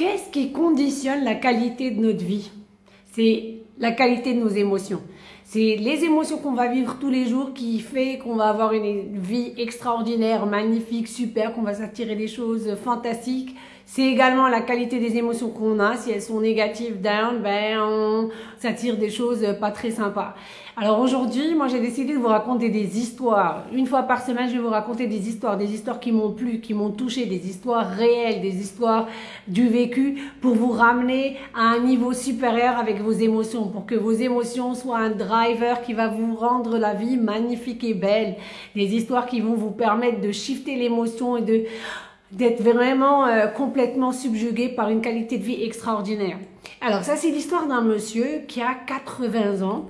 Qu'est-ce qui conditionne la qualité de notre vie? C'est la qualité de nos émotions. C'est les émotions qu'on va vivre tous les jours qui fait qu'on va avoir une vie extraordinaire, magnifique, super, qu'on va s'attirer des choses fantastiques. C'est également la qualité des émotions qu'on a. Si elles sont négatives, down, ben on s'attire des choses pas très sympas. Alors aujourd'hui, moi j'ai décidé de vous raconter des histoires. Une fois par semaine, je vais vous raconter des histoires, des histoires qui m'ont plu, qui m'ont touché, des histoires réelles, des histoires du vécu pour vous ramener à un niveau supérieur avec vos émotions, pour que vos émotions soient un driver qui va vous rendre la vie magnifique et belle. Des histoires qui vont vous permettre de shifter l'émotion et de d'être vraiment euh, complètement subjugué par une qualité de vie extraordinaire. Alors ça c'est l'histoire d'un monsieur qui a 80 ans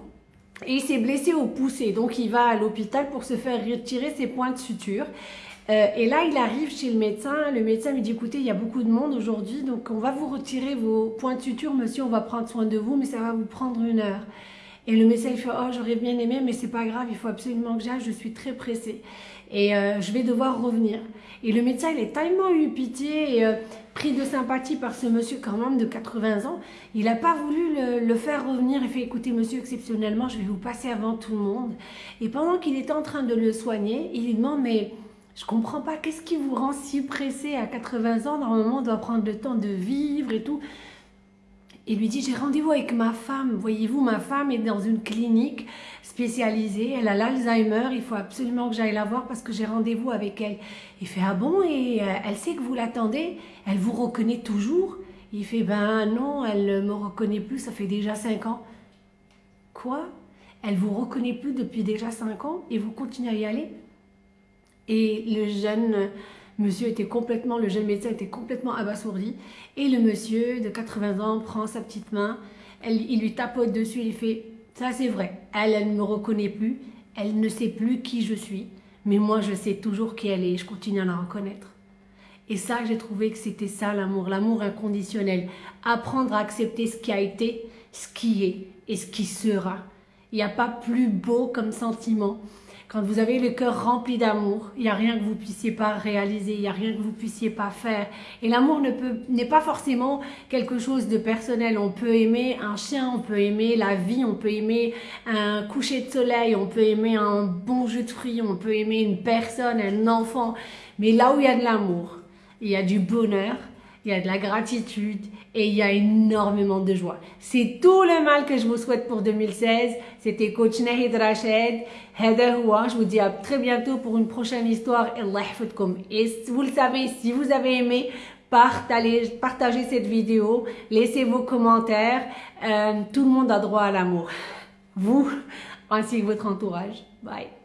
et il s'est blessé au pouce donc il va à l'hôpital pour se faire retirer ses points de suture. Euh, et là, il arrive chez le médecin. Le médecin lui dit, écoutez, il y a beaucoup de monde aujourd'hui, donc on va vous retirer vos points de suture, monsieur, on va prendre soin de vous, mais ça va vous prendre une heure. Et le médecin, il fait, oh, j'aurais bien aimé, mais c'est pas grave, il faut absolument que j'aille, je suis très pressé. Et euh, je vais devoir revenir. Et le médecin, il est tellement eu pitié et euh, pris de sympathie par ce monsieur quand même de 80 ans, il n'a pas voulu le, faire revenir. Il fait, écoutez monsieur, exceptionnellement, je vais vous passer avant tout le monde. Et pendant qu'il était en train de le soigner, il lui demande, mais je comprends pas, qu'est-ce qui vous rend si pressé à 80 ans? Normalement, on doit prendre le temps de vivre et tout. Il lui dit, j'ai rendez-vous avec ma femme. Voyez-vous, ma femme est dans une clinique spécialisée. Elle a l'Alzheimer. Il faut absolument que j'aille la voir parce que j'ai rendez-vous avec elle. Il fait, ah bon? Et euh, elle sait que vous l'attendez Elle vous reconnaît toujours? Il fait, ben non, elle ne me reconnaît plus. Ça fait déjà 5 ans. Quoi? Elle vous reconnaît plus depuis déjà 5 ans et vous continuez à y aller? Et le jeune Monsieur était complètement, le jeune médecin était complètement abasourdi. Et le monsieur de 80 ans prend sa petite main, il lui tapote dessus, il fait « ça c'est vrai, elle, elle ne me reconnaît plus, elle ne sait plus qui je suis, mais moi je sais toujours qui elle est, je continue à la reconnaître. » Et ça, j'ai trouvé que c'était ça l'amour, l'amour inconditionnel. Apprendre à accepter ce qui a été, ce qui est et ce qui sera. Il n'y a pas plus beau comme sentiment quand vous avez le cœur rempli d'amour, il n'y a rien que vous puissiez pas réaliser, il n'y a rien que vous puissiez pas faire. Et l'amour n'est pas forcément quelque chose de personnel. On peut aimer un chien, on peut aimer la vie, on peut aimer un coucher de soleil, on peut aimer un bon jus de fruits, on peut aimer une personne, un enfant. Mais là où il y a de l'amour, il y a du bonheur, il y a de la gratitude et il y a énormément de joie. C'est tout le mal que je vous souhaite pour 2016. C'était coach Nahid Rached. Je vous dis à très bientôt pour une prochaine histoire. Et vous le savez, si vous avez aimé, partagez, partagez cette vidéo, laissez vos commentaires. Euh, tout le monde a droit à l'amour. Vous, ainsi que votre entourage. Bye.